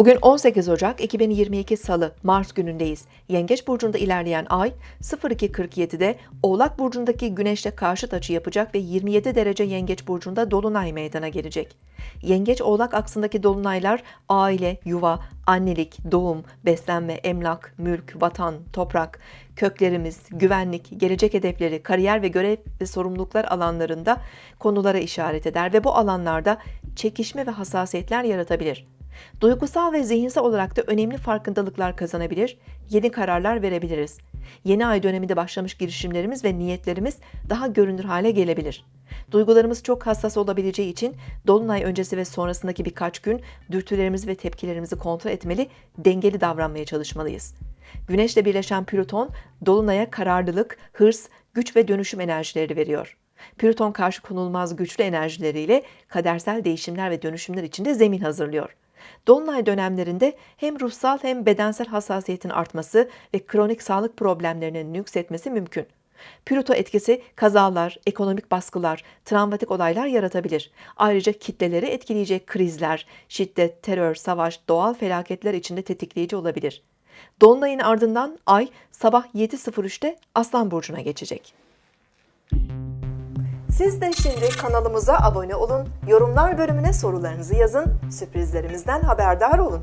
Bugün 18 Ocak 2022 Salı, Mars günündeyiz. Yengeç burcunda ilerleyen ay 02.47'de Oğlak burcundaki Güneş'le karşıt açı yapacak ve 27 derece Yengeç burcunda dolunay meydana gelecek. Yengeç Oğlak aksındaki dolunaylar aile, yuva, annelik, doğum, beslenme, emlak, mülk, vatan, toprak, köklerimiz, güvenlik, gelecek hedefleri, kariyer ve görev ve sorumluluklar alanlarında konulara işaret eder ve bu alanlarda çekişme ve hassasiyetler yaratabilir. Duygusal ve zihinsel olarak da önemli farkındalıklar kazanabilir, yeni kararlar verebiliriz. Yeni ay döneminde başlamış girişimlerimiz ve niyetlerimiz daha görünür hale gelebilir. Duygularımız çok hassas olabileceği için dolunay öncesi ve sonrasındaki birkaç gün dürtülerimizi ve tepkilerimizi kontrol etmeli, dengeli davranmaya çalışmalıyız. Güneşle birleşen Plüton dolunaya kararlılık, hırs, güç ve dönüşüm enerjileri veriyor. Plüton karşı konulmaz güçlü enerjileriyle kadersel değişimler ve dönüşümler için de zemin hazırlıyor. Dolunay dönemlerinde hem ruhsal hem bedensel hassasiyetin artması ve kronik sağlık problemlerinin yükseltmesi mümkün. Plüto etkisi kazalar, ekonomik baskılar, travmatik olaylar yaratabilir. Ayrıca kitleleri etkileyecek krizler, şiddet, terör, savaş, doğal felaketler içinde tetikleyici olabilir. Dolunayın ardından ay sabah 7.03'te Aslan Burcu'na geçecek. Siz de şimdi kanalımıza abone olun, yorumlar bölümüne sorularınızı yazın, sürprizlerimizden haberdar olun.